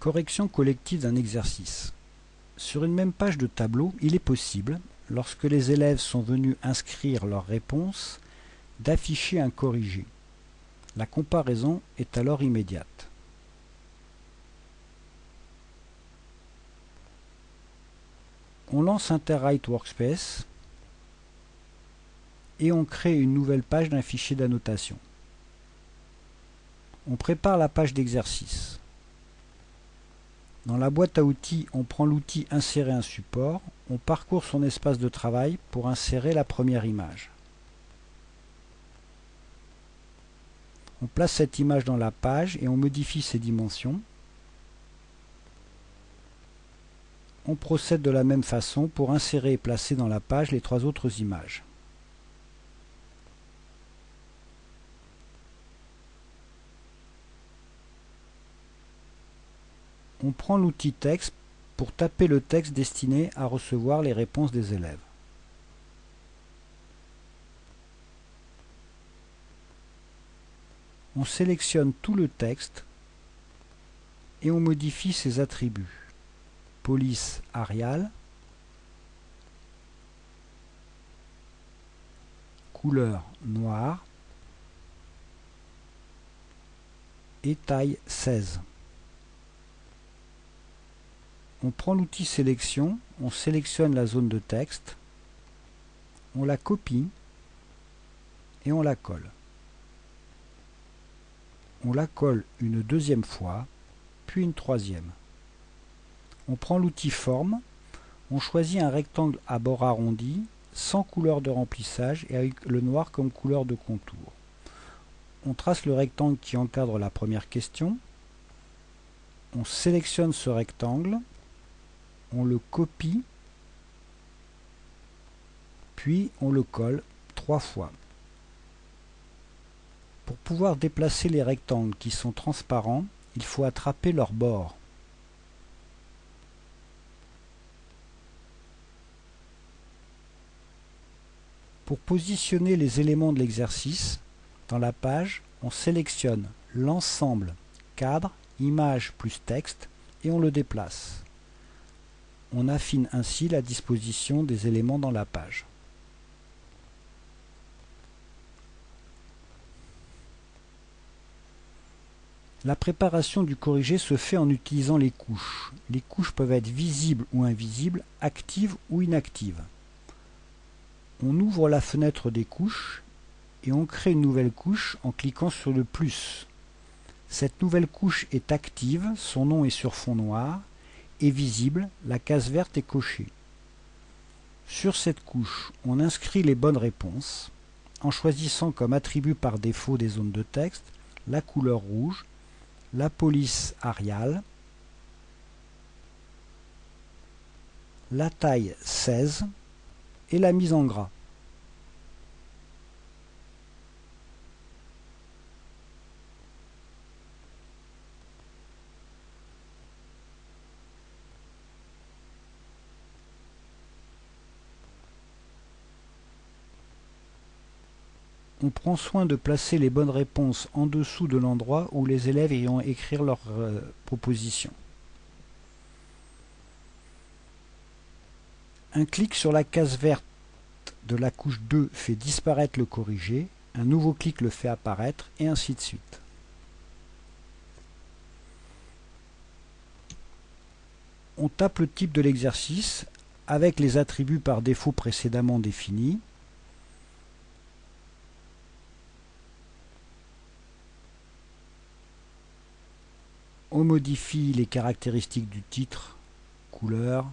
Correction collective d'un exercice. Sur une même page de tableau, il est possible, lorsque les élèves sont venus inscrire leurs réponses, d'afficher un corrigé. La comparaison est alors immédiate. On lance Interwrite Workspace et on crée une nouvelle page d'un fichier d'annotation. On prépare la page d'exercice. Dans la boîte à outils, on prend l'outil Insérer un support, on parcourt son espace de travail pour insérer la première image. On place cette image dans la page et on modifie ses dimensions. On procède de la même façon pour insérer et placer dans la page les trois autres images. On prend l'outil texte pour taper le texte destiné à recevoir les réponses des élèves. On sélectionne tout le texte et on modifie ses attributs. Police Arial, couleur noire et taille 16 on prend l'outil sélection, on sélectionne la zone de texte, on la copie et on la colle. On la colle une deuxième fois, puis une troisième. On prend l'outil forme, on choisit un rectangle à bord arrondi, sans couleur de remplissage et avec le noir comme couleur de contour. On trace le rectangle qui encadre la première question. On sélectionne ce rectangle on le copie, puis on le colle trois fois. Pour pouvoir déplacer les rectangles qui sont transparents, il faut attraper leurs bords. Pour positionner les éléments de l'exercice, dans la page, on sélectionne l'ensemble cadre, image plus texte et on le déplace. On affine ainsi la disposition des éléments dans la page. La préparation du corrigé se fait en utilisant les couches. Les couches peuvent être visibles ou invisibles, actives ou inactives. On ouvre la fenêtre des couches et on crée une nouvelle couche en cliquant sur le plus. Cette nouvelle couche est active, son nom est sur fond noir, est visible, la case verte est cochée. Sur cette couche, on inscrit les bonnes réponses en choisissant comme attribut par défaut des zones de texte la couleur rouge, la police Arial, la taille 16 et la mise en gras. On prend soin de placer les bonnes réponses en dessous de l'endroit où les élèves ayant écrire leurs euh, propositions. Un clic sur la case verte de la couche 2 fait disparaître le corrigé, un nouveau clic le fait apparaître, et ainsi de suite. On tape le type de l'exercice avec les attributs par défaut précédemment définis, on modifie les caractéristiques du titre, couleur,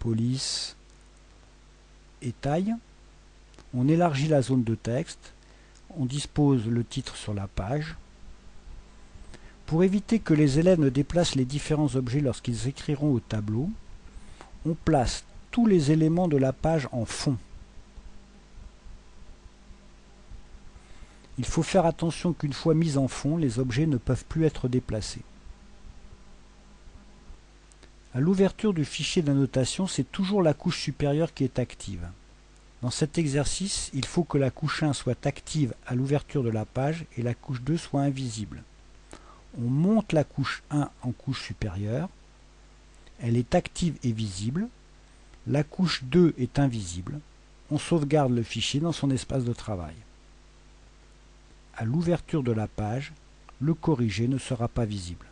police et taille. On élargit la zone de texte. On dispose le titre sur la page. Pour éviter que les élèves ne déplacent les différents objets lorsqu'ils écriront au tableau, on place tous les éléments de la page en fond. Il faut faire attention qu'une fois mis en fond, les objets ne peuvent plus être déplacés. À l'ouverture du fichier d'annotation, c'est toujours la couche supérieure qui est active. Dans cet exercice, il faut que la couche 1 soit active à l'ouverture de la page et la couche 2 soit invisible. On monte la couche 1 en couche supérieure. Elle est active et visible. La couche 2 est invisible. On sauvegarde le fichier dans son espace de travail à l'ouverture de la page, le corrigé ne sera pas visible.